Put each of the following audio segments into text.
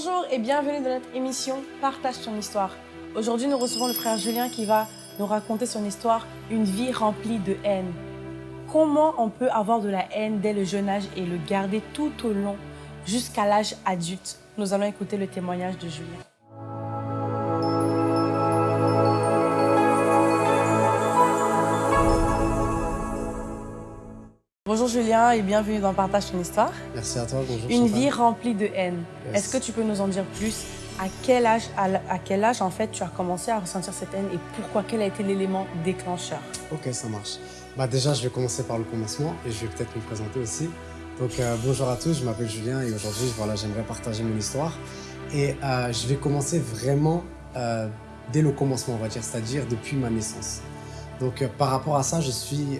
Bonjour et bienvenue dans notre émission Partage ton histoire. Aujourd'hui, nous recevons le frère Julien qui va nous raconter son histoire, une vie remplie de haine. Comment on peut avoir de la haine dès le jeune âge et le garder tout au long jusqu'à l'âge adulte? Nous allons écouter le témoignage de Julien. Bonjour Julien et bienvenue dans Partage ton histoire. Merci à toi, bonjour. Une Chantal. vie remplie de haine. Yes. Est-ce que tu peux nous en dire plus? À quel, âge, à, quel âge, en fait, tu as commencé à ressentir cette haine et pourquoi Quel a été l'élément déclencheur? Ok, ça marche. Bah déjà, je vais commencer par le commencement et je vais peut-être me présenter aussi. Donc euh, bonjour à tous, je m'appelle Julien et aujourd'hui, voilà, j'aimerais partager mon histoire. Et euh, je vais commencer vraiment euh, dès le commencement, on va dire, c'est-à-dire depuis ma naissance. Donc par rapport à ça, je suis,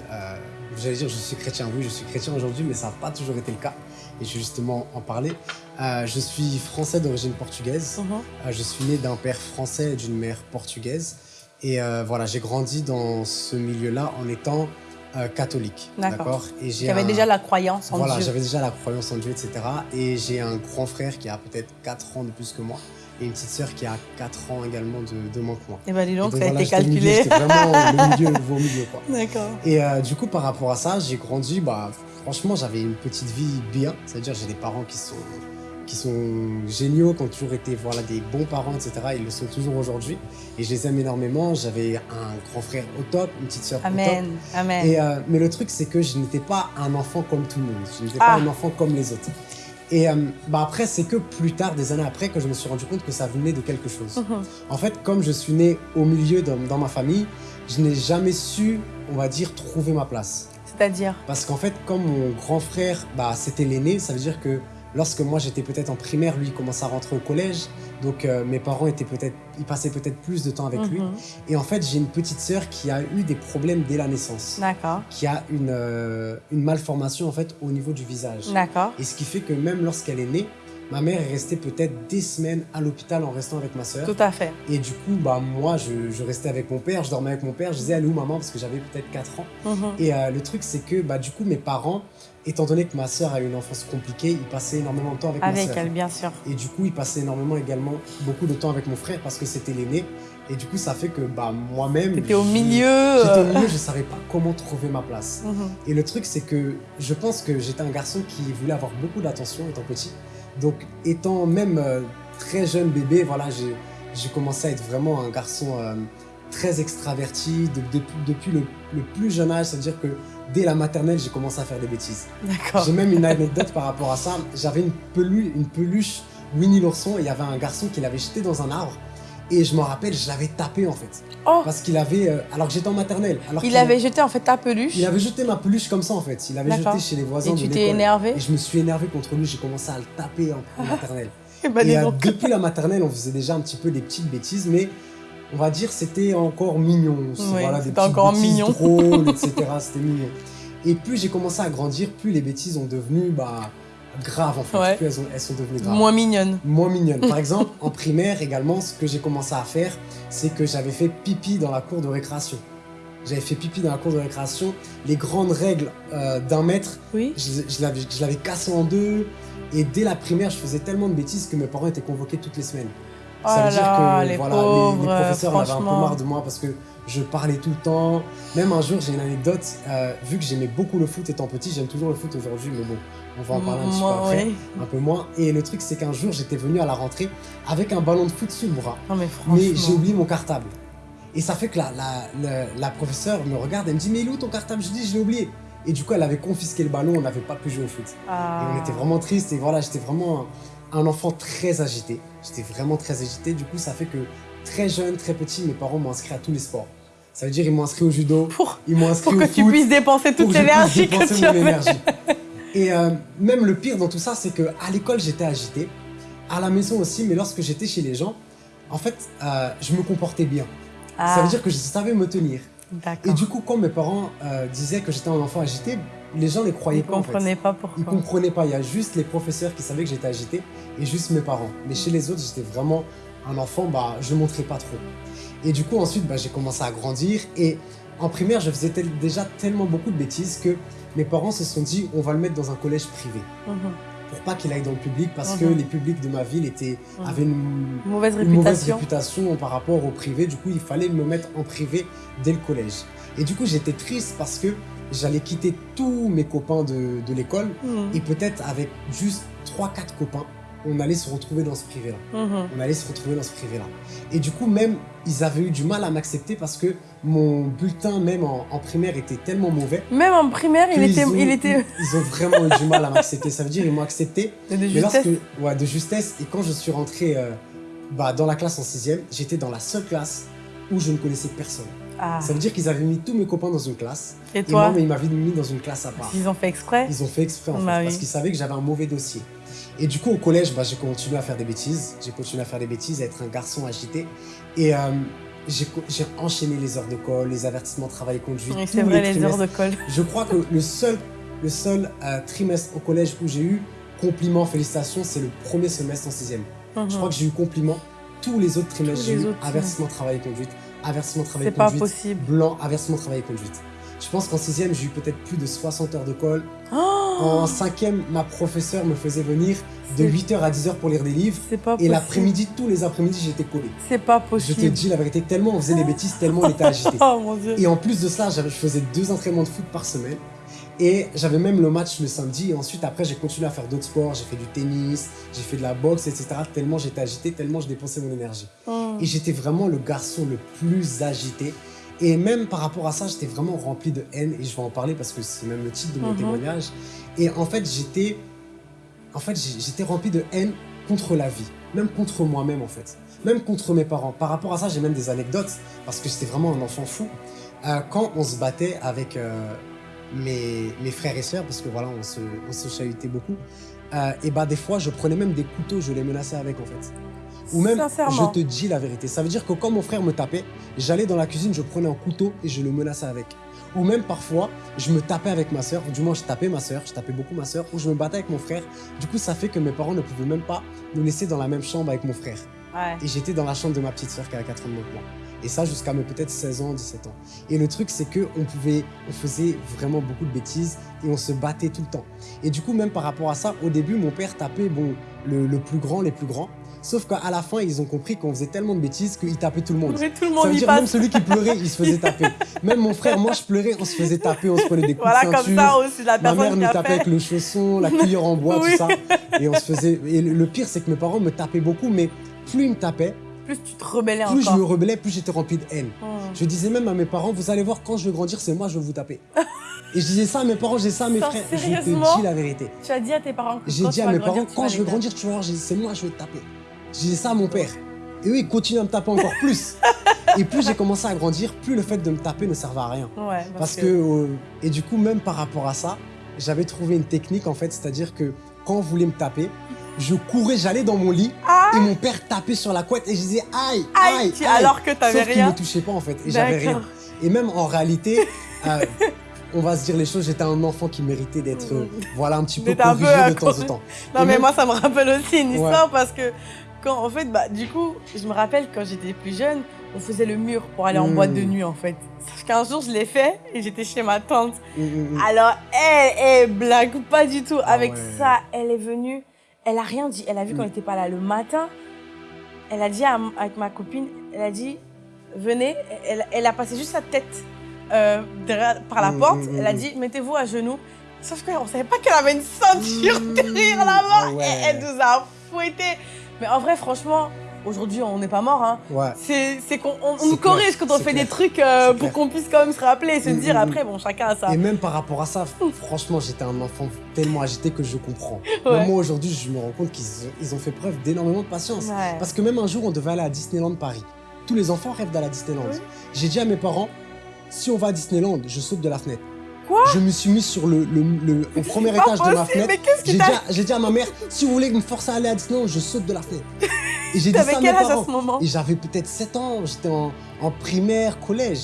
j'allais dire, je suis chrétien. Oui, je suis chrétien aujourd'hui, mais ça n'a pas toujours été le cas. Et je vais justement en parler. Euh, je suis français d'origine portugaise. Euh, je suis né d'un père français et d'une mère portugaise. Et euh, voilà, j'ai grandi dans ce milieu-là en étant catholique. D'accord. Et j'ai Tu avais un- déjà la croyance en Voilà, Dieu. j'avais déjà la croyance en Dieu, etc. Et j'ai un grand frère qui a peut-être 4 ans de plus que moi. Et une petite sœur qui a 4 ans également de, de moins que moi. Et bien, dis donc, Et ça a été milieu, calculé. J'étais vraiment le milieu, au milieu, quoi. D'accord. Et euh, du coup, par rapport à ça, j'ai grandi, bah, franchement, j'avais une petite vie bien. C'est-à-dire, j'ai des parents qui sont, qui sont géniaux, qui ont toujours été voilà, des bons parents, etc. Ils le sont toujours aujourd'hui. Et je les aime énormément. J'avais un grand frère au top, une petite sœur au top. Amen. Amen. Et, euh, mais le truc, c'est que je n'étais pas un enfant comme tout le monde. Je n'étais pas Ah. un enfant comme les autres. Et euh, bah après, c'est que plus tard, des années après, que je me suis rendu compte que ça venait de quelque chose. Mhm. En fait, comme je suis né au milieu dans, dans ma famille, je n'ai jamais su, on va dire, trouver ma place. C'est-à-dire Parce qu'en fait, comme mon grand frère, bah, c'était l'aîné, ça veut dire que lorsque moi j'étais peut-être en primaire, lui il commençait à rentrer au collège. Donc euh, mes parents étaient peut-être, ils passaient peut-être plus de temps avec lui. Mhm. Et en fait, j'ai une petite sœur qui a eu des problèmes dès la naissance, D'accord. qui a une, euh, une malformation en fait au niveau du visage. D'accord. Et ce qui fait que même lorsqu'elle est née, ma mère est restée peut-être des semaines à l'hôpital en restant avec ma sœur. Tout à fait. Et du coup, bah, moi, je, je restais avec mon père, je dormais avec mon père, je disais, est où maman? Parce que j'avais peut-être 4 ans. Mhm. Et euh, le truc, c'est que bah, du coup, mes parents, étant donné que ma sœur a eu une enfance compliquée, ils passaient énormément de temps avec, ma Avec sœur. elle, bien sûr. Et du coup, ils passaient énormément également beaucoup de temps avec mon frère parce que c'était l'aîné. Et du coup, ça fait que bah, moi-même. T'étais au milieu. J'étais au milieu, je savais pas comment trouver ma place. mhm. Et le truc, c'est que je pense que j'étais un garçon qui voulait avoir beaucoup d'attention étant petit. Donc, étant même euh, très jeune bébé, voilà, j'ai commencé à être vraiment un garçon euh, très extraverti de- depuis, depuis le, le plus jeune âge. C'est-à-dire que dès la maternelle, j'ai commencé à faire des bêtises. J'ai même une anecdote par rapport à ça. J'avais une, pelu- une peluche Winnie l'ourson et il y avait un garçon qui l'avait jeté dans un arbre. Et je m'en rappelle, je l'avais tapé en fait. Oh, Parce qu'il avait. euh, alors que j'étais en maternelle. Alors il avait jeté en fait ta peluche. il avait jeté ma peluche comme ça en fait. Il avait jeté chez les voisins Et de tu t'es énervé Et je me suis énervé contre lui, j'ai commencé à le taper en, en maternelle. Eh ben, dis et euh, depuis la maternelle, on faisait déjà un petit peu des petites bêtises, mais on va dire c'était encore mignon. Oui, voilà, des c'était encore bêtises mignon. drôles, etc. C'était mignon. Et plus j'ai commencé à grandir, plus les bêtises ont devenu bah, graves en fait. Ouais. Plus elles, ont- elles sont devenues graves Moins mignonne. moins mignonne. Par exemple, en primaire également, ce que j'ai commencé à faire, c'est que j'avais fait pipi dans la cour de récréation. J'avais fait pipi dans la cour de récréation. Les grandes règles euh, d'un mètre, Oui. je, je l'avais- cassé en deux. Et dès la primaire, je faisais tellement de bêtises que mes parents étaient convoqués toutes les semaines. Oh Ça là veut dire là, que les voilà, les- pauvres, les, professeurs en avaient un peu marre de moi parce que je parlais tout le temps. Même un jour, j'ai une anecdote. euh, vu que j'aimais beaucoup le foot étant petit, j'aime toujours le foot aujourd'hui, mais bon, on va en parler un petit peu après un peu moins. Et le truc, c'est qu'un jour, j'étais venu à la rentrée avec un ballon de foot sous le bras. Non mais j'ai oublié mon cartable. Et ça fait que la, la, la, la professeure me regarde, elle me dit Mais il est où ton cartable? Je dis Je l'ai oublié. Et du coup, elle avait confisqué le ballon, on n'avait pas pu jouer au foot. Ah. Et on était vraiment tristes. Et voilà, j'étais vraiment un, un enfant très agité. J'étais vraiment très agité. Du coup, ça fait que très jeune, très petit, mes parents m'ont inscrit à tous les sports. Ça veut dire ils m'ont inscrit au judo, Pour, ils m'ont inscrit pour au que tu puisses dépenser toute l'énergie que tu énergie. Et euh, même le pire dans tout ça, c'est que à l'école, j'étais agité. À la maison aussi, mais lorsque j'étais chez les gens, en fait, euh, je me comportais bien. Ah, Ça veut dire que je savais me tenir. Et du coup, quand mes parents euh, disaient que j'étais un enfant agité, les gens ne les croyaient Ils pas. en fait. comprenaient pas Ils pourquoi. comprenaient pas. Il y a juste les professeurs qui savaient que j'étais agité et juste mes parents. Mais chez les autres, j'étais vraiment un enfant, bah, je montrais pas trop. Et du coup, ensuite, bah, j'ai commencé à grandir. Et en primaire, je faisais tel- déjà tellement beaucoup de bêtises que mes parents se sont dit, on va le mettre dans un collège privé. Mhm. pour pas qu'il aille dans le public parce que Mhm. les publics de ma ville étaient, Mhm. avaient une, Mauvaise une mauvaise réputation. par rapport au privé. Du coup, il fallait me mettre en privé dès le collège. Et du coup, j'étais triste parce que j'allais quitter tous mes copains de, de l'école et peut-être avec juste 3-4 copains, on allait se retrouver dans ce privé-là. Mhm. On allait se retrouver dans ce privé-là. Et du coup, même, ils avaient eu du mal à m'accepter parce que mon bulletin, même en, en primaire, était tellement mauvais. Même en primaire, il était, ont- il était Ils ont vraiment eu du mal à m'accepter. Ça veut dire ils m'ont accepté, de mais justesse. lorsque, ouais, de justesse. Et quand je suis rentré euh, bah, dans la classe en sixième, j'étais dans la seule classe où je ne connaissais personne. Ah. Ça veut dire qu'ils avaient mis tous mes copains dans une classe. Et Et toi, moi, mais ils m'avaient mis dans une classe à part. ils ont fait exprès Ils ont fait exprès en fait, Bah oui. parce qu'ils savaient que j'avais un mauvais dossier. Et du coup, au collège, bah, j'ai continué à faire des bêtises. J'ai continué à faire des bêtises, à être un garçon agité. Et euh, j'ai enchaîné les heures de colle, les avertissements travail conduite. Oui, C'est vrai, les heures de colle. Je crois que le seul, le seul euh, trimestre au collège où j'ai eu compliments, félicitations, c'est le premier semestre en sixième. Je crois que j'ai eu compliments. Tous les autres trimestres, j'ai eu autres, avertissement travail conduite, avertissement travail C'est pas conduite, possible. blanc, avertissement travail conduite. Je pense qu'en sixième, j'ai eu peut-être plus de 60 heures de colle. Oh En cinquième, ma professeure me faisait venir de C'est- 8h à 10h pour lire des livres. C'est pas Et l'après-midi, tous les après-midi, j'étais collé. C'est pas Je possible. te dis la vérité, tellement on faisait des bêtises, tellement on était agité. Oh mon dieu. Et en plus de ça, je faisais deux entraînements de foot par semaine. Et j'avais même le match le samedi. Et ensuite, après, j'ai continué à faire d'autres sports. J'ai fait du tennis, j'ai fait de la boxe, etc. Tellement j'étais agité, tellement je dépensais mon énergie. Mhm. Et j'étais vraiment le garçon le plus agité. Et même par rapport à ça, j'étais vraiment rempli de haine. Et je vais en parler parce que c'est même le titre de mon Mhm. témoignage. Et en fait, j'étais en fait, j'étais rempli de haine contre la vie. Même contre moi-même, en fait. Même contre mes parents. Par rapport à ça, j'ai même des anecdotes. Parce que j'étais vraiment un enfant fou. Euh, quand on se battait avec euh, mes, mes frères et sœurs, parce que voilà, on se, on se chahutait beaucoup, euh, et bah des fois, je prenais même des couteaux, je les menaçais avec, en fait. Ou même, je te dis la vérité. Ça veut dire que quand mon frère me tapait, j'allais dans la cuisine, je prenais un couteau et je le menaçais avec. Ou même parfois, je me tapais avec ma soeur, du moins je tapais ma soeur, je tapais beaucoup ma soeur, ou je me battais avec mon frère. Du coup, ça fait que mes parents ne pouvaient même pas nous laisser dans la même chambre avec mon frère. Ouais. Et j'étais dans la chambre de ma petite soeur qui a 4 ans de moi. Et ça jusqu'à mes peut-être 16 ans, 17 ans. Et le truc, c'est que on pouvait, on faisait vraiment beaucoup de bêtises et on se battait tout le temps. Et du coup, même par rapport à ça, au début, mon père tapait bon, le, le plus grand, les plus grands. Sauf qu'à la fin, ils ont compris qu'on faisait tellement de bêtises qu'il tapait tout le monde. Tout le Ça monde veut y dire même celui qui pleurait, il se faisait taper. Même mon frère, moi je pleurais, on se faisait taper, on se prenait des coups Voilà, de comme ceinture. ça aussi, la Ma mère nous tapait fait. avec le chausson, la cuillère en bois, Oui. tout ça. Et on se faisait. Et le pire, c'est que mes parents me tapaient beaucoup, mais plus ils me tapaient, Plus tu te rebellais plus je encore. me rebellais, plus j'étais rempli de haine. Mhm. Je disais même à mes parents, vous allez voir, quand je vais grandir, c'est moi, je vais vous taper. Et je disais ça à mes parents, je disais ça à mes frères. Je te dis la vérité. Tu as dit à tes parents que J'ai dit à mes parents, quand je vais grandir, tu vas voir, c'est moi, je vais te taper. Je disais ça à mon père. Et eux, ils continuent à me taper encore plus. Et plus j'ai commencé à grandir, plus le fait de me taper ne servait à rien. Ouais, Parce que, euh, et du coup, même par rapport à ça, j'avais trouvé une technique en fait, c'est-à-dire que quand on voulait me taper, je courais, j'allais dans mon lit Ah et mon père tapait sur la couette et je disais aïe, Aïe, aïe, alors que t'avais Sauf qu'il rien. me touchait pas en fait et j'avais rien. Et même en réalité, euh, on va se dire les choses, j'étais un enfant qui méritait d'être, euh, voilà, un petit peu corrigé de temps en temps. Non, Et mais même- moi, ça me rappelle aussi une Ouais. histoire parce que, quand, en fait, bah, du coup, je me rappelle quand j'étais plus jeune, on faisait le mur pour aller en Mm. boîte de nuit, en fait. Sauf qu'un jour, je l'ai fait et j'étais chez ma tante. Mm, mm, mm. Alors, elle, elle blague pas du tout. Ah Avec ouais. ça, elle est venue, elle a rien dit. Elle a vu qu'on Mm. n'était pas là le matin. Elle a dit à, avec ma copine, elle a dit, venez. Elle, elle a passé juste sa tête euh, derrière- par la Mm, porte. mm, Elle a mm. dit, mettez-vous à genoux. Sauf qu'on savait pas qu'elle avait une ceinture Mm. derrière là-bas. Ah ouais. Et elle nous a fouettés. Mais en vrai, franchement, aujourd'hui, on n'est pas mort. Hein. Ouais. C'est qu'on on- on C'est nous clair, corrige quand on fait clair. des trucs euh, pour qu'on puisse quand même se rappeler et se dire après, bon, chacun a ça. Et même par rapport à ça, franchement, j'étais un enfant tellement agité que je comprends. Même moi aujourd'hui, je me rends compte qu'ils ont, fait preuve d'énormément de patience. Ouais. Parce que même un jour, on devait aller à Disneyland Paris. Tous les enfants rêvent d'aller à Disneyland. Oui. J'ai dit à mes parents, si on va à Disneyland, je saute de la fenêtre. Quoi? Je me suis mis sur le, le, le- au premier étage de ma possible, fenêtre. mais qu'est-ce qui J'ai dit, dit à ma mère, si vous voulez me forcer à aller à Disneyland, je saute de la fenêtre. Et j'ai dit ça à mes âge à parents. ce moment Et j'avais peut-être 7 ans, j'étais en, en primaire, collège.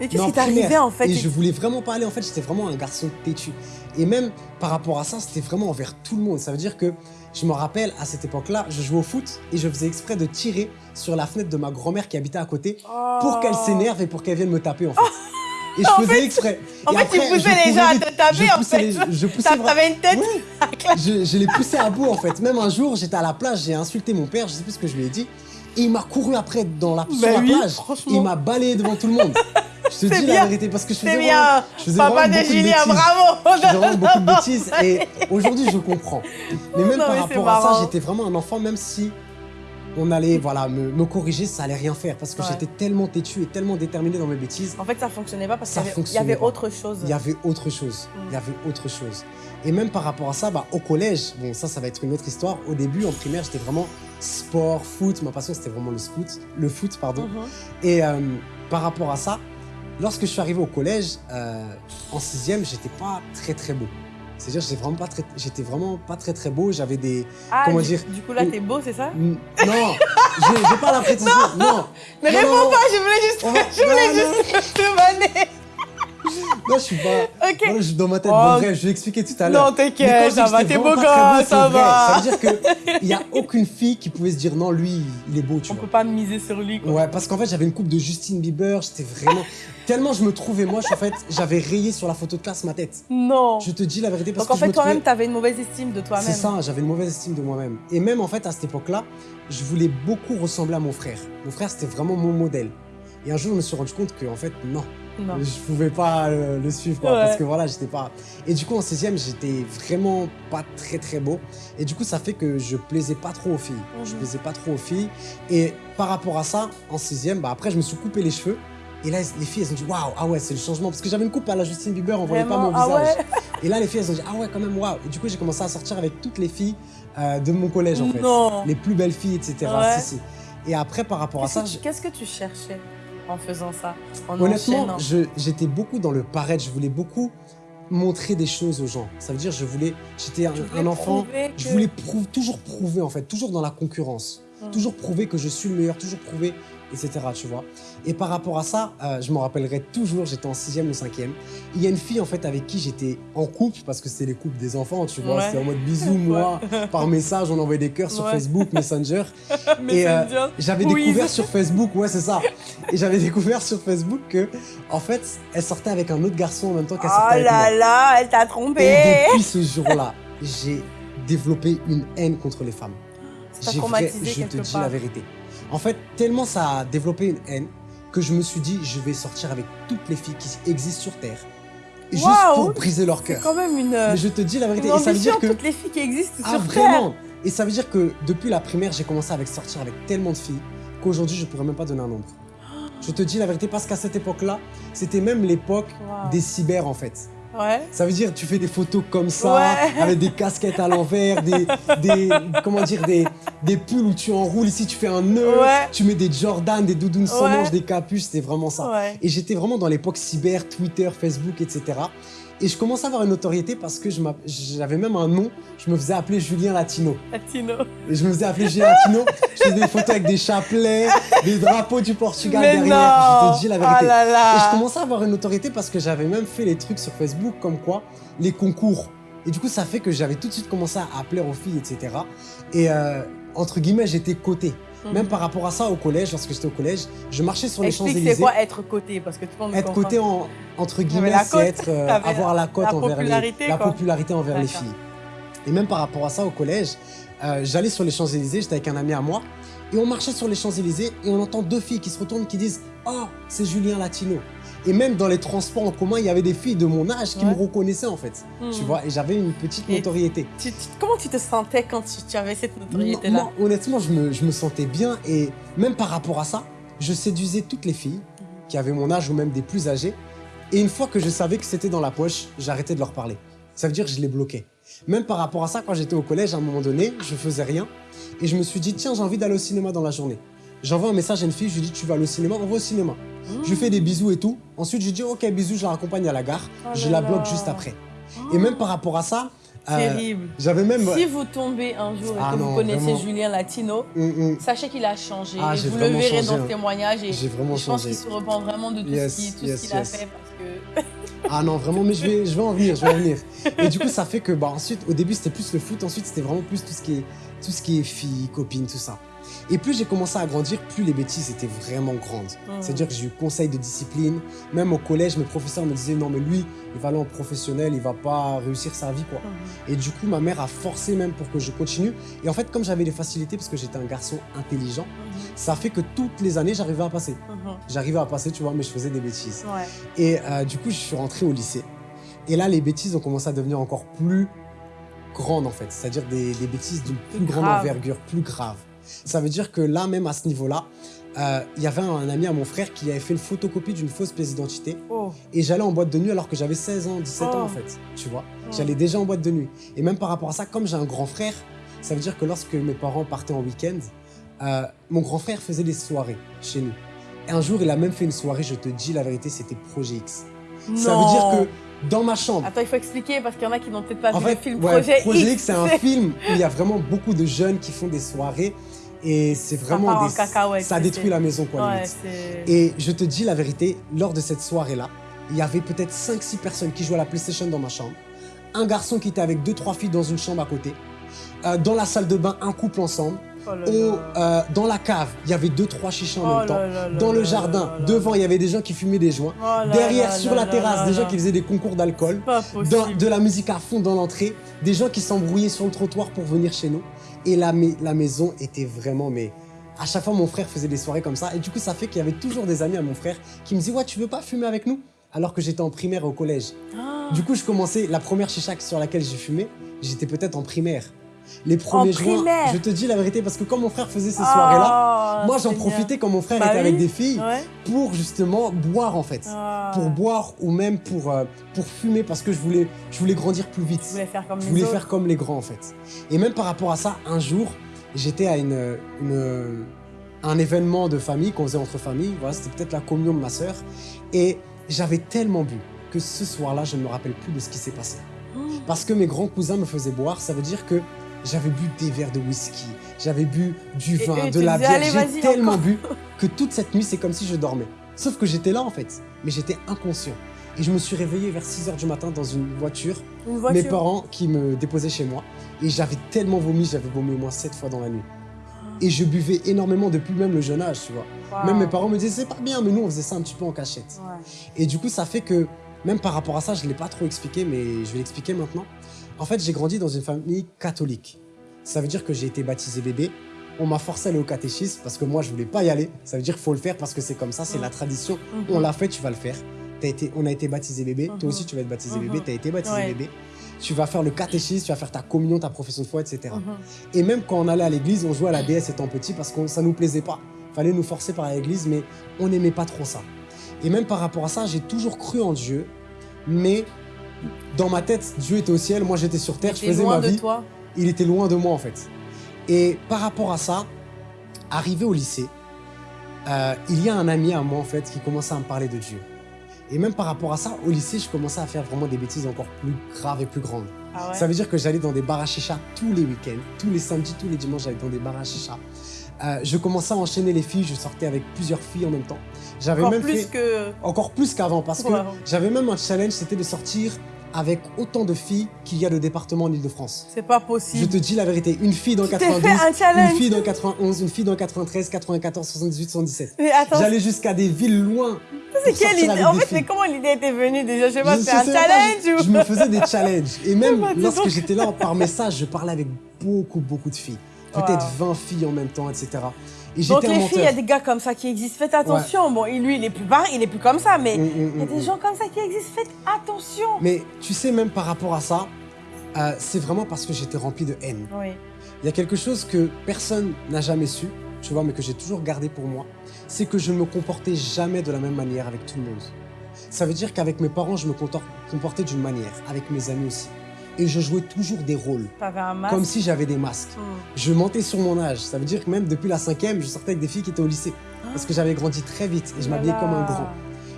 Mais qu'est-ce qui t'arrivait en fait? Et je voulais vraiment pas aller. En fait, j'étais vraiment un garçon têtu. Et même par rapport à ça, c'était vraiment envers tout le monde. Ça veut dire que je me rappelle, à cette époque-là, je jouais au foot et je faisais exprès de tirer sur la fenêtre de ma grand-mère qui habitait à côté pour Oh. qu'elle s'énerve et pour qu'elle vienne me taper, en fait. Et je faisais exprès. En Et fait, après, tu poussais les gens à te taper, Je en poussais fait. les- Je poussais T'avais une tête Ouais. je, je l'ai poussé à bout en fait. Même un jour, j'étais à la plage, j'ai insulté mon père, je sais plus ce que je lui ai dit. Et il m'a couru après dans la, sur Bah la plage. il m'a balayé devant tout le monde. Je te dis bien. la vérité parce que je faisais vraiment, je faisais Papa vraiment de Julien, bravo. Je faisais vraiment beaucoup de bêtises et aujourd'hui je comprends. Mais même Non, par mais rapport à ça, j'étais vraiment un enfant, même si on allait voilà, me, me corriger, ça allait rien faire parce que Ouais. j'étais tellement têtu et tellement déterminé dans mes bêtises. En fait, ça fonctionnait pas parce qu'il y avait- il y avait autre chose. Il y avait autre chose. Mm. Il y avait autre chose. Et même par rapport à ça, bah, au collège, bon, ça, ça va être une autre histoire. Au début, en primaire, j'étais vraiment sport, foot. Ma passion, c'était vraiment le foot, le foot, pardon. Mhm. Et euh, par rapport à ça, lorsque je suis arrivé au collège, euh, en sixième, j'étais pas très très beau. C'est-à-dire, j'étais vraiment pas très, j'étais vraiment pas très très beau. J'avais des, Ah, Comment du, dire Du coup, là, t'es beau, c'est ça? non, j'ai pas la prétention. Non, Ne Non, réponds non, non. pas, je voulais juste, je voulais juste te vanner. non, je suis pas. Ok. Voilà, je- dans ma tête, Oh. bon, bref, je vais expliquer tout à l'heure. Non, t'inquiète, ça va, t'es beau gosse, ça vrai. va. Ça veut dire qu'il n'y a aucune fille qui pouvait se dire non, lui, il est beau, tu On vois. peut pas miser sur lui, quoi. Ouais, parce qu'en fait, j'avais une coupe de Justine Bieber, j'étais vraiment. Tellement je me trouvais moche, en fait, j'avais rayé sur la photo de classe ma tête. Non. Je te dis la vérité parce Donc, en que je fait, me toi-même, trouvais. t'avais une mauvaise estime de toi-même. C'est ça, j'avais une mauvaise estime de moi-même. Et même en fait, à cette époque-là, je voulais beaucoup ressembler à mon frère. Mon frère, c'était vraiment mon modèle. Et un jour, je me suis rendu compte que, en fait, non, Non. je pouvais pas euh, le suivre, quoi, Ouais. parce que voilà, j'étais pas. Et du coup, en 16e, j'étais vraiment pas très très beau. Et du coup, ça fait que je plaisais pas trop aux filles. Je Mhm. plaisais pas trop aux filles. Et par rapport à ça, en 16e, bah, après, je me suis coupé les cheveux. Et là, les filles, elles ont dit waouh, ah ouais, c'est le changement. Parce que j'avais une coupe à la Justine Bieber, on voyait pas mon Ah visage. ouais? Et là, les filles, elles ont dit ah ouais, quand même, waouh. Et du coup, j'ai commencé à sortir avec toutes les filles euh, de mon collège, en fait. Les plus belles filles, etc. Ouais. Si, si. Et après, par rapport à ça, je- qu'est-ce que tu cherchais? En faisant ça en Honnêtement, j'étais beaucoup dans le paraître. Je voulais beaucoup montrer des choses aux gens. Ça veut dire, je voulais, j'étais un, enfant. Je voulais prouver, toujours prouver en fait, toujours dans la concurrence, Mm. toujours prouver que je suis le meilleur, toujours prouver, etc. Tu vois. Et par rapport à ça, euh, je me rappellerai toujours. J'étais en sixième ou cinquième. Il y a une fille en fait avec qui j'étais en couple parce que c'était les couples des enfants, tu vois. Ouais. C'était en mode bisous moi, par message, on envoyait des cœurs sur Ouais. Facebook, Messenger. Et, euh. J'avais Oui. découvert sur Facebook, ouais, c'est ça. Et j'avais découvert sur Facebook que, en fait, elle sortait avec un autre garçon en même temps qu'elle sortait Oh avec moi. là là, elle t'a Et trompé. depuis ce jour-là, j'ai développé une haine contre les femmes. J'ai je te dis part. la vérité. En fait, tellement ça a développé une haine que je me suis dit, je vais sortir avec toutes les filles qui existent sur Terre. Juste pour briser leur C'est cœur. quand même une, Mais je te dis la vérité. une Et ça veut dire que. toutes les filles qui existent Ah, sur vraiment Terre. Et ça veut dire que depuis la primaire, j'ai commencé avec sortir avec tellement de filles qu'aujourd'hui, je pourrais même pas donner un nombre. Je te dis la vérité parce qu'à cette époque-là, c'était même l'époque des cyber en fait. Ouais. Ça veut dire tu fais des photos comme ça, Ouais. avec des casquettes à l'envers, des, des comment dire des, des pulls où tu enroules ici, tu fais un nœud, Ouais. tu mets des Jordan, des doudounes sans manches, des capuches, c'était vraiment ça. Et j'étais vraiment dans l'époque cyber, Twitter, Facebook, etc. Et je commençais à avoir une notoriété parce que j'avais même un nom, je me faisais appeler Julien Latino. Latino. Et je me faisais appeler Julien Latino, je faisais des photos avec des chapelets, des drapeaux du Portugal Mais derrière, non. je te dis la vérité. Ah là là. Et je commençais à avoir une autorité parce que j'avais même fait les trucs sur Facebook comme quoi les concours. Et du coup, ça fait que j'avais tout de suite commencé à appeler aux filles, etc. Et euh, entre guillemets, j'étais coté. Mhm. Même par rapport à ça au collège, lorsque j'étais au collège, je marchais sur les Explique c'est Champs-Élysées. quoi être coté parce que tout le monde Être coté en, entre guillemets, c'est être, euh, avoir la cote envers les, popularité, la quoi. popularité envers les filles. Et même par rapport à ça au collège, euh, j'allais sur les Champs-Élysées, j'étais avec un ami à moi, et on marchait sur les Champs-Élysées et on entend deux filles qui se retournent qui disent Oh, c'est Julien Latino. Et même dans les transports en commun, il y avait des filles de mon âge qui Ouais. me reconnaissaient en fait. Tu vois, et j'avais une petite Et- notoriété. Tu- tu- comment tu te sentais quand tu, tu avais cette notoriété-là honnêtement, je me, je me sentais bien et même par rapport à ça, je séduisais toutes les filles qui avaient mon âge ou même des plus âgées. Et une fois que je savais que c'était dans la poche, j'arrêtais de leur parler. Ça veut dire que je les bloquais. Même par rapport à ça, quand j'étais au collège, à un moment donné, je faisais rien. Et je me suis dit, tiens, j'ai envie d'aller au cinéma dans la journée. J'envoie un message à une fille, je lui dis, tu vas au cinéma, on va au cinéma. Je lui fais des bisous et tout. Ensuite, je lui dis, ok, bisous, je la raccompagne à la gare. Oh je la bloque juste après. Et même par rapport à ça, euh, Terrible. j'avais même... Si vous tombez un jour et Ah que non, vous connaissez vraiment. Julien Latino, Hum, hum. sachez qu'il a changé. Ah, et vous le verrez changé, dans hein. ce témoignage. Et J'ai vraiment je pense changé. qu'il se repent vraiment de tout Yes, ce qu'il yes, a fait. Parce que... Ah non, vraiment, mais je vais, je vais en venir, je vais en venir. Et du coup, ça fait que, bah, ensuite, au début, c'était plus le foot, ensuite, c'était vraiment plus tout ce qui est, tout ce qui est filles, copines, tout ça. Et plus j'ai commencé à grandir, plus les bêtises étaient vraiment grandes. Mhm. C'est-à-dire que j'ai eu conseil de discipline. Même au collège, mes professeurs me disaient non mais lui, il va aller en professionnel, il va pas réussir sa vie quoi. Mhm. Et du coup, ma mère a forcé même pour que je continue. Et en fait, comme j'avais des facilités parce que j'étais un garçon intelligent, Mhm. ça fait que toutes les années, j'arrivais à passer. J'arrivais à passer, tu vois, mais je faisais des bêtises. Ouais. Et euh, du coup, je suis rentré au lycée. Et là, les bêtises ont commencé à devenir encore plus grandes, en fait. C'est-à-dire des, des bêtises d'une plus, grande envergure, plus grave. Ça veut dire que là, même à ce niveau-là, euh, il y avait un ami à mon frère qui avait fait une photocopie d'une fausse pièce d'identité. Oh. Et j'allais en boîte de nuit alors que j'avais 16 ans, 17 ans, Oh. en fait. Tu vois Oh. J'allais déjà en boîte de nuit. Et même par rapport à ça, comme j'ai un grand frère, ça veut dire que lorsque mes parents partaient en week-end, euh, mon grand frère faisait des soirées chez nous. Et un jour, il a même fait une soirée, je te dis la vérité, c'était Projet X. Ça veut dire que dans ma chambre, Attends, il faut expliquer parce qu'il y en a qui n'ont peut-être pas en vu fait, le film ouais, Projet, X, c'est un film où il y a vraiment beaucoup de jeunes qui font des soirées et c'est vraiment des, ça détruit la maison quoi. Ouais. Et je te dis la vérité, lors de cette soirée-là, il y avait peut-être 5-6 personnes qui jouaient à la PlayStation dans ma chambre, un garçon qui était avec 2-3 filles dans une chambre à côté, Euh, dans la salle de bain, un couple ensemble, Oh Au, euh, dans la cave, il y avait 2-3 chichas en Oh même temps. là là là Dans le jardin, devant, il y avait des gens qui fumaient des joints. Oh Derrière, sur la terrasse, des gens qui faisaient des concours d'alcool. Pas Dans- possible. de la musique à fond dans l'entrée, des gens qui s'embrouillaient sur le trottoir pour venir chez nous. Et la, mai- la maison était vraiment, mais à chaque fois mon frère faisait des soirées comme ça. Et du coup, ça fait qu'il y avait toujours des amis à mon frère qui me disaient Ouais, tu veux pas fumer avec nous? Alors que j'étais en primaire au collège. Ah. Du coup, je commençais, la première chicha sur laquelle j'ai fumé, j'étais peut-être en primaire. Les premiers primaire je te dis la vérité, parce que quand mon frère faisait ces Ah, soirées-là, moi j'en profitais quand mon frère Bah était avec des filles Ouais. pour justement boire en fait Ah. pour boire ou même pour, euh, pour fumer parce que je voulais, je voulais grandir plus vite. Je voulais faire comme Je les voulais autres. faire comme les grands en fait. Et même par rapport à ça, un jour, j'étais à une, une- un événement de famille qu'on faisait entre familles. Voilà, c'était peut-être la communion de ma sœur. Et j'avais tellement bu que ce soir-là, je ne me rappelle plus de ce qui s'est passé. Oh. Parce que mes grands cousins me faisaient boire, ça veut dire que j'avais bu des verres de whisky, j'avais bu du vin, de la bière. J'ai tellement encore. bu que toute cette nuit, c'est comme si je dormais. Sauf que j'étais là en fait, mais j'étais inconscient. Et je me suis réveillé vers 6 h du matin dans une voiture, Une mes voiture. parents qui me déposaient chez moi. Et j'avais tellement vomi, j'avais vomi au moins 7 fois dans la nuit. Et je buvais énormément depuis même le jeune âge, tu vois. Même mes parents me disaient, c'est pas bien, mais nous, on faisait ça un petit peu en cachette. Ouais. Et du coup, ça fait que, même par rapport à ça, je ne l'ai pas trop expliqué, mais je vais l'expliquer maintenant. En fait, j'ai grandi dans une famille catholique. Ça veut dire que j'ai été baptisé bébé. On m'a forcé à aller au catéchisme parce que moi, je voulais pas y aller. Ça veut dire qu'il faut le faire parce que c'est comme ça, c'est Mhm. la tradition. Mhm. On l'a fait, tu vas le faire. T'as été, on a été baptisé bébé. Mhm. Toi aussi, tu vas être baptisé Mhm. bébé. Tu as été baptisé Ouais. bébé. Tu vas faire le catéchisme, tu vas faire ta communion, ta profession de foi, etc. Mhm. Et même quand on allait à l'église, on jouait à la déesse étant petit parce que ça nous plaisait pas. Fallait nous forcer par l'église, mais on n'aimait pas trop ça. Et même par rapport à ça, j'ai toujours cru en Dieu, mais dans ma tête, Dieu était au ciel, moi j'étais sur terre, je faisais loin ma de vie. toi. Il était loin de moi en fait. Et par rapport à ça, arrivé au lycée, euh, il y a un ami à moi en fait qui commençait à me parler de Dieu. Et même par rapport à ça, au lycée, je commençais à faire vraiment des bêtises encore plus graves et plus grandes. Ah ouais. Ça veut dire que j'allais dans des bars à chicha tous les week-ends, tous les samedis, tous les dimanches, j'allais dans des bars à chicha. Euh, je commençais à enchaîner les filles, je sortais avec plusieurs filles en même temps. J'avais même plus fait que. encore plus qu'avant parce que j'avais même un challenge, c'était de sortir avec autant de filles qu'il y a de départements en Ile-de-France. C'est pas Je possible. te dis la vérité, une fille dans Tu t'es 92, fait un une fille dans 91, une fille dans 93, 94, 78, 77. Mais attends, J'allais jusqu'à des villes loin. c'est quelle idée? En fait, c'est comment l'idée était venue déjà? Je sais pas, Je c'est un pas, challenge je, ou je me faisais des challenges. Et même lorsque donc. j'étais là par message, je parlais avec beaucoup, beaucoup de filles. Peut-être 20 filles en même temps, etc. Et Donc les filles, il y a des gars comme ça qui existent. Faites attention. Bon, et lui, il est plus pareil, il est plus comme ça, mais Mm, mm, il y a mm, des mm. gens comme ça qui existent. Faites attention. Mais tu sais, même par rapport à ça, euh, c'est vraiment parce que j'étais rempli de haine. Oui. Il y a quelque chose que personne n'a jamais su, tu vois, mais que j'ai toujours gardé pour moi, c'est que je ne me comportais jamais de la même manière avec tout le monde. Ça veut dire qu'avec mes parents, je me comportais d'une manière, avec mes amis aussi. Et je jouais toujours des rôles, un masque. comme si j'avais des masques. Hmm. Je mentais sur mon âge. Ça veut dire que même depuis la cinquième, je sortais avec des filles qui étaient au lycée. Parce que j'avais grandi très vite et je m'habillais comme un grand.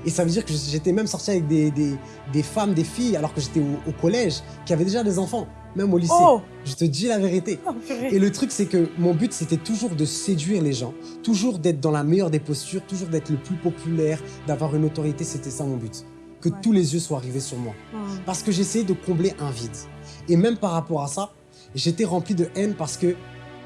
Et ça veut dire que j'étais même sorti avec des, des, des femmes, des filles, alors que j'étais au, au collège, qui avaient déjà des enfants, même au lycée. Oh, Je te dis la vérité. Oh. Et le truc, c'est que mon but, c'était toujours de séduire les gens, toujours d'être dans la meilleure des postures, toujours d'être le plus populaire, d'avoir une autorité. C'était ça mon but. Que Ouais. tous les yeux soient rivés sur moi. Parce que j'essayais de combler un vide. Et même par rapport à ça, j'étais rempli de haine parce que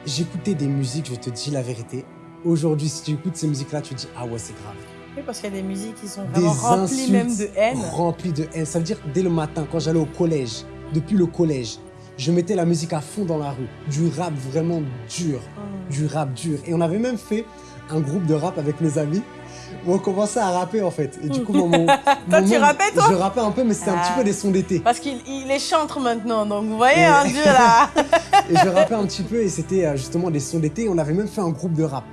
j'écoutais des musiques, je te dis la vérité. Aujourd'hui, si tu écoutes ces musiques-là, tu te dis, ah ouais, c'est grave. Oui, parce qu'il y a des musiques qui sont vraiment remplies même de haine. Remplies de haine. Ça veut dire, dès le matin, quand j'allais au collège, depuis le collège, je mettais la musique à fond dans la rue. Du rap vraiment dur. Du rap dur. Et on avait même fait un groupe de rap avec mes amis où on commençait à rapper en fait. Et du coup, mon, mon, toi, tu rappais toi Je rappais un peu, mais c'était un petit peu des sons d'été. Parce qu'il il est chantre maintenant, donc vous voyez, un dieu là Et je rappais un petit peu et c'était euh, justement des sons d'été. On avait même fait un groupe de rap.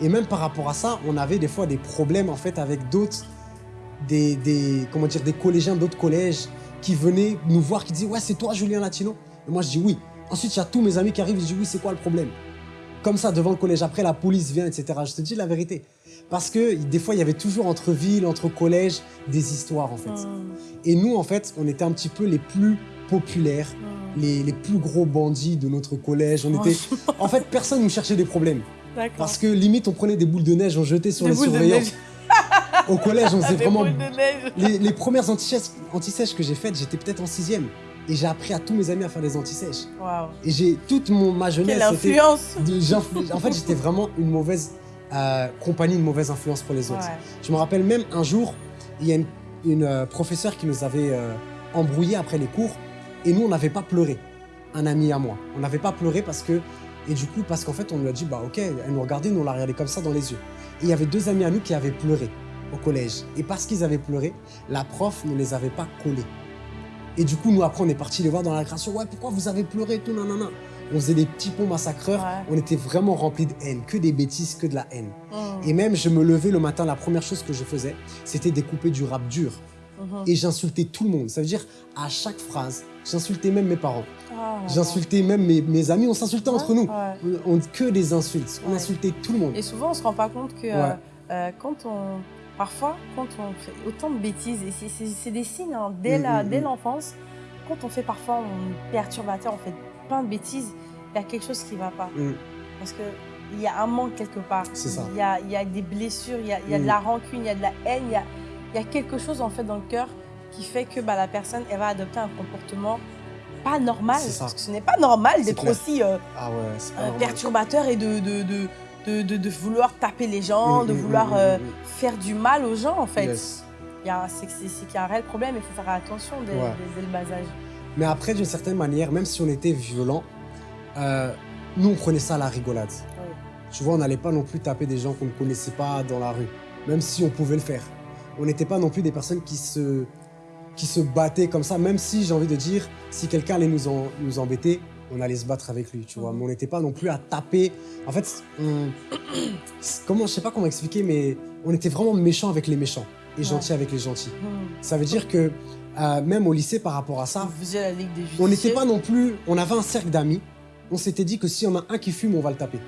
Et même par rapport à ça, on avait des fois des problèmes en fait avec d'autres, des, des, comment dire, des collégiens d'autres collèges qui venaient nous voir, qui disaient ouais c'est toi Julien Latino. Et moi je dis oui. Ensuite il y a tous mes amis qui arrivent, je dis oui c'est quoi le problème? Comme ça devant le collège. Après la police vient etc. Je te dis la vérité. Parce que des fois il y avait toujours entre villes, entre collèges des histoires en fait. Hmm. Et nous en fait on était un petit peu les plus populaires. Hmm. Les, les, plus gros bandits de notre collège. On était... En fait, personne nous cherchait des problèmes. Parce que limite, on prenait des boules de neige, on jetait sur les surveillants. Au collège, on faisait vraiment... Les, les, premières antisèches que j'ai faites, j'étais peut-être en sixième. Et j'ai appris à tous mes amis à faire des antisèches. Et j'ai toute mon, ma jeunesse... Quelle influence En fait, j'étais vraiment une mauvaise euh, compagnie, une mauvaise influence pour les autres. Je me rappelle même un jour, il y a une, euh, professeure qui nous avait euh, embrouillé après les cours. Et nous, on n'avait pas pleuré. Un ami à moi. On n'avait pas pleuré parce que et du coup, parce qu'en fait, on lui a dit, bah ok, elle nous regardait, nous on l'a regardé comme ça dans les yeux. Et il y avait deux amis à nous qui avaient pleuré au collège. Et parce qu'ils avaient pleuré, la prof ne les avait pas collés. Et du coup, nous après, on est parti les voir dans la création. Ouais, pourquoi vous avez pleuré, tout, non, non, non. On faisait des petits ponts massacreurs. On était vraiment remplis de haine, que des bêtises, que de la haine. Mm. Et même, je me levais le matin, la première chose que je faisais, c'était découper du rap dur. Mm-hmm. Et j'insultais tout le monde. Ça veut dire, à chaque phrase, j'insultais même mes parents. Ah, J'insultais même mes, amis, on s'insultait entre nous. On, que des insultes, on insultait tout le monde. Et souvent, on se rend pas compte que euh, euh, quand on... Parfois, quand on fait autant de bêtises, et c'est des signes hein, dès mm, mm, mm. l'enfance, quand on fait parfois un perturbateur, on fait plein de bêtises, il y a quelque chose qui ne va pas. Parce qu'il y a un manque quelque part. Il y a, y a, des blessures, il y a, y a de la rancune, il y a de la haine, il y a, y a, quelque chose en fait dans le cœur qui fait que bah, la personne, elle va adopter un comportement pas normal. Parce que ce n'est pas normal d'être aussi euh, ah perturbateur et de de, de, de, vouloir taper les gens, mm, de mm, vouloir mm, euh, faire du mal aux gens, en fait. C'est qu'il y a un réel problème, il faut faire attention dès, le bas âge. Mais après, d'une certaine manière, même si on était violent, euh, nous, on prenait ça à la rigolade. Tu vois, on n'allait pas non plus taper des gens qu'on ne connaissait pas dans la rue, même si on pouvait le faire. On n'était pas non plus des personnes qui se qui se battaient comme ça, même si, j'ai envie de dire, si quelqu'un allait nous, nous embêter, on allait se battre avec lui, tu vois. Mhm. Mais on n'était pas non plus à taper. En fait, on... comment, je sais pas comment expliquer, mais on était vraiment méchants avec les méchants et gentils avec les gentils. Mhm. Ça veut dire que euh, même au lycée, par rapport à ça, on n'était pas non plus... On avait un cercle d'amis. On s'était dit que si on a un qui fume, on va le taper.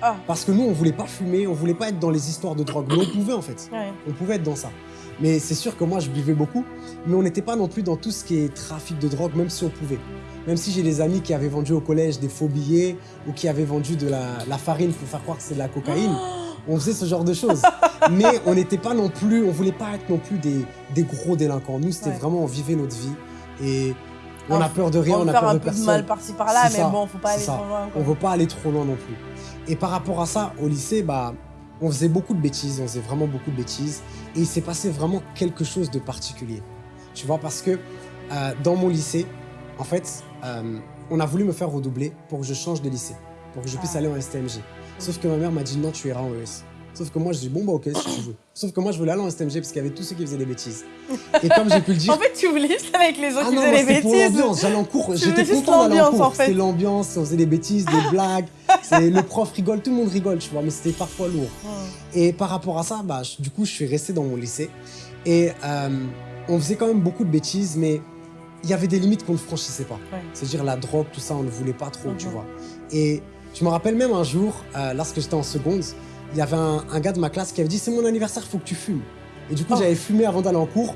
Ah. Parce que nous, on voulait pas fumer, on voulait pas être dans les histoires de drogue. Mais on pouvait, en fait. On pouvait être dans ça. Mais c'est sûr que moi, je buvais beaucoup. Mais on n'était pas non plus dans tout ce qui est trafic de drogue, même si on pouvait. Même si j'ai des amis qui avaient vendu au collège des faux billets ou qui avaient vendu de la, farine pour faire croire que c'est de la cocaïne. on faisait ce genre de choses. Mais on n'était pas non plus, on voulait pas être non plus des, des gros délinquants. Nous, c'était vraiment, on vivait notre vie. Et on a peur de rien, on, a peur de personne. On un peu de mal par-ci par-là, mais bon, faut pas aller trop loin. On veut pas aller trop loin non plus. Et par rapport à ça, au lycée, bah, on faisait beaucoup de bêtises, on faisait vraiment beaucoup de bêtises. Et il s'est passé vraiment quelque chose de particulier. Tu vois, parce que euh, dans mon lycée, en fait, euh, on a voulu me faire redoubler pour que je change de lycée, pour que je puisse ah. aller en STMG. Sauf que ma mère m'a dit non, tu iras en ES. Sauf que moi, je dis bon, bah ok, si tu veux. Sauf que moi, je voulais aller en STMG parce qu'il y avait tous ceux qui faisaient des bêtises. Et comme j'ai pu le dire. en fait, tu voulais juste avec les autres ah qui faisaient des bêtises. C'était pour l'ambiance. J'allais en cours. J'étais content d'aller en cours. En fait. C'était l'ambiance, on faisait des bêtises, des blagues. Le prof rigole, tout le monde rigole, tu vois, mais c'était parfois lourd. Et par rapport à ça, bah, du coup, je suis resté dans mon lycée. Et euh, on faisait quand même beaucoup de bêtises, mais il y avait des limites qu'on ne franchissait pas. C'est-à-dire la drogue, tout ça, on ne voulait pas trop, tu mhm. vois. Et je me rappelle même un jour, euh, lorsque j'étais en seconde, il y avait un, gars de ma classe qui avait dit « c'est mon anniversaire, il faut que tu fumes ». Et du coup, oh. j'avais fumé avant d'aller en cours.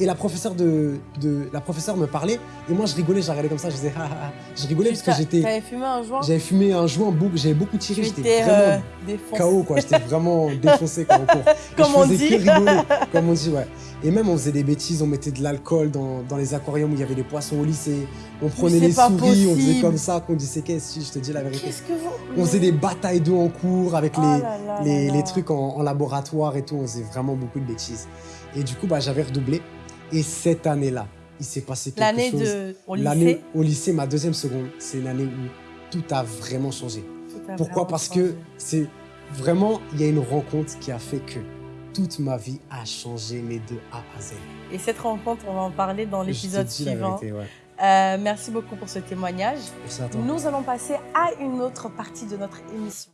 Et la professeure, de, de, la professeure me parlait. Et moi, je rigolais, j'arrêtais comme ça. Je disais, ah, ah, ah. Je rigolais parce que j'étais. T'avais fumé un joint J'avais fumé un joint, j'avais beaucoup tiré. J'étais vraiment euh, KO, quoi. J'étais vraiment défoncé on court. Comme on dit. comme on dit, ouais. Et même, on faisait des bêtises, on mettait de l'alcool dans, dans les aquariums où il y avait des poissons au lycée. On prenait les souris, on faisait comme ça, qu'on disait qu'est-ce que je te dis la vérité? Qu'est-ce que vous... On faisait des batailles d'eau en cours avec Oh les, là là les, là les là. trucs en, en laboratoire et tout. On faisait vraiment beaucoup de bêtises. Et du coup, bah, j'avais redoublé. Et cette année-là, il s'est passé quelque L'année chose. de... au L'année lycée. au lycée, ma deuxième seconde, c'est une année où tout a vraiment changé. a Pourquoi? Vraiment Parce changé. que c'est vraiment, il y a une rencontre qui a fait que toute ma vie a changé, mais de A à Z. Et cette rencontre, on va en parler dans l'épisode suivant. vérité, ouais. Euh, merci beaucoup pour ce témoignage. Merci à toi. Nous allons passer à une autre partie de notre émission.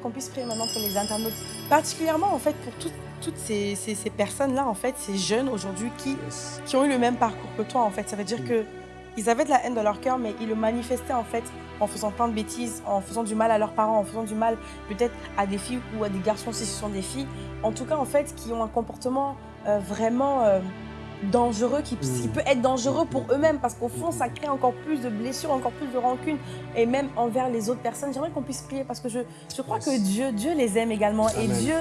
Qu'on puisse prier maintenant pour les internautes, particulièrement en fait pour toutes, toutes ces, ces- ces personnes-là, en fait, ces jeunes aujourd'hui qui, Yes. qui ont eu le même parcours que toi, en fait. Ça veut dire Mm. que ils avaient de la haine dans leur cœur, mais ils le manifestaient en fait en faisant plein de bêtises, en faisant du mal à leurs parents, en faisant du mal peut-être à des filles ou à des garçons si ce sont des filles. En tout cas, en fait, qui ont un comportement euh, vraiment euh, dangereux, qui, qui Mm. peut être dangereux pour eux-mêmes, parce qu'au fond, ça crée encore plus de blessures, encore plus de rancune, et même envers les autres personnes. J'aimerais qu'on puisse prier, parce que je, je crois que Dieu, Dieu les aime également, et. Dieu,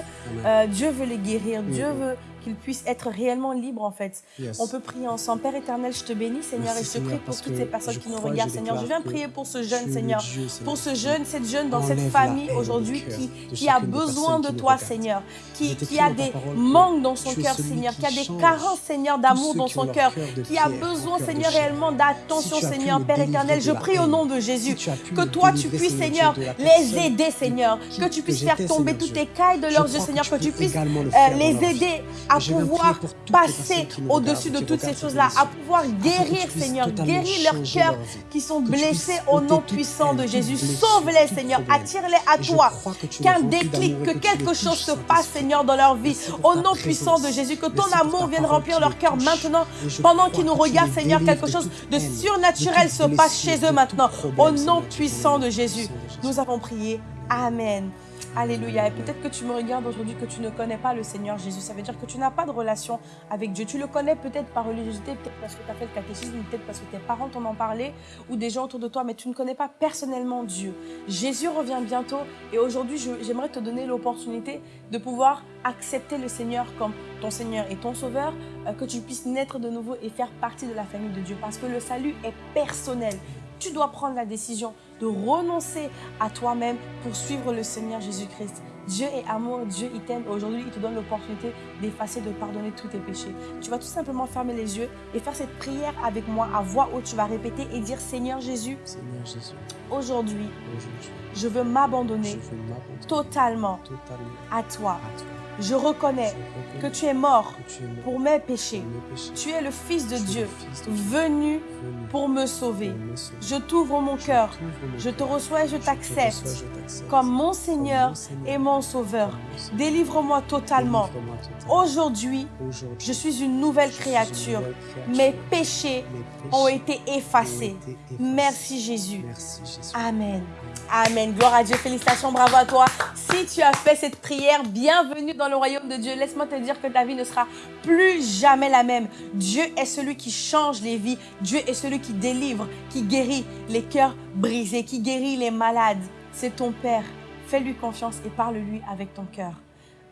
euh, Dieu veut les guérir, Dieu Mm. veut qu'ils puissent être réellement libres, en fait. Yes. On peut prier ensemble. Père éternel, je te bénis, Seigneur, Merci, et je te Seigneur, prie pour toutes ces personnes qui nous regardent, Seigneur. Je viens prier pour ce jeune, Seigneur. Dieu, Seigneur, Pour ce jeune, cette jeune dans cette famille aujourd'hui qui, qui a besoin de toi. Seigneur, qui, qui a des manques dans son cœur, Seigneur, qui a des carences, Seigneur, d'amour dans son cœur, qui a besoin, Seigneur, réellement d'attention, Seigneur, Père éternel. Je prie au nom de Jésus que toi, tu puisses, Seigneur les aider, Seigneur, que tu puisses faire tomber toutes les cailles de leurs yeux, Seigneur, que tu puisses les aider à pouvoir passer au-dessus de toutes ces choses-là, à pouvoir guérir, Seigneur, guérir leurs cœurs qui sont blessés au nom puissant de Jésus. Sauve-les, Seigneur, attire-les à toi. Qu'un déclic, que quelque chose se passe. Seigneur, dans leur vie. Au nom puissant de. Jésus, que ton amour vienne remplir leur cœur maintenant. Pendant qu'ils nous regardent, Seigneur, quelque chose de surnaturel se passe chez eux maintenant. Au nom puissant de Jésus. nous avons prié. Amen. Alléluia. Et peut-être que tu me regardes aujourd'hui, que tu ne connais pas le Seigneur Jésus. Ça veut dire que tu n'as pas de relation avec Dieu. Tu le connais peut-être par religiosité, peut-être parce que tu as fait le catéchisme, peut-être parce que tes parents t'en ont parlé, ou des gens autour de toi, mais tu ne connais pas personnellement Dieu. Jésus revient bientôt et aujourd'hui, j'aimerais te donner l'opportunité de pouvoir accepter le Seigneur comme ton Seigneur et ton Sauveur, euh, que tu puisses naître de nouveau et faire partie de la famille de Dieu. Parce que le salut est personnel. Tu dois prendre la décision de renoncer à toi-même pour suivre le Seigneur Jésus-Christ. Dieu est amour, Dieu il t'aime aujourd'hui il te donne l'opportunité d'effacer, de pardonner tous tes péchés. Tu vas tout simplement fermer les yeux et faire cette prière avec moi à voix haute. Tu vas répéter et dire Seigneur Jésus, Seigneur Jésus, aujourd'hui je veux m'abandonner totalement totalement à toi. à toi. Je reconnais Je que tu es mort que tu es mort pour mes péchés. pour mes péchés. Tu es le Fils de Dieu le Fils de Dieu, venu venu pour me sauver. Je t'ouvre mon cœur. Je te reçois et je t'accepte. Comme mon Seigneur et mon Sauveur. Délivre-moi totalement. Aujourd'hui, je suis une nouvelle créature. Mes péchés ont été effacés. Merci Jésus. Amen. Amen. Gloire à Dieu. Félicitations. Bravo à toi. Si tu as fait cette prière, bienvenue dans le royaume de Dieu. Laisse-moi te dire que ta vie ne sera plus jamais la même. Dieu est celui qui change les vies. Dieu est celui qui délivre, qui guérit les cœurs brisés, qui guérit les malades. C'est ton Père. Fais-lui confiance et parle-lui avec ton cœur.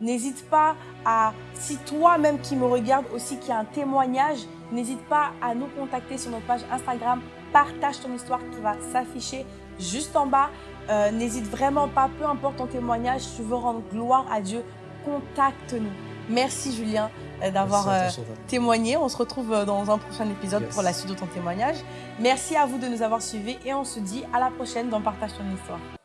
N'hésite pas à, si toi-même qui me regarde aussi, qui a un témoignage, n'hésite pas à nous contacter sur notre page Instagram. Partage ton histoire qui va s'afficher juste en bas. Euh, n'hésite vraiment pas, peu importe ton témoignage, tu veux rendre gloire à Dieu, contacte-nous. Merci Julien euh, d'avoir euh, témoigné. On se retrouve dans un prochain épisode Yes. pour la suite de ton témoignage. Merci à vous de nous avoir suivis et on se dit à la prochaine dans Partage ton histoire.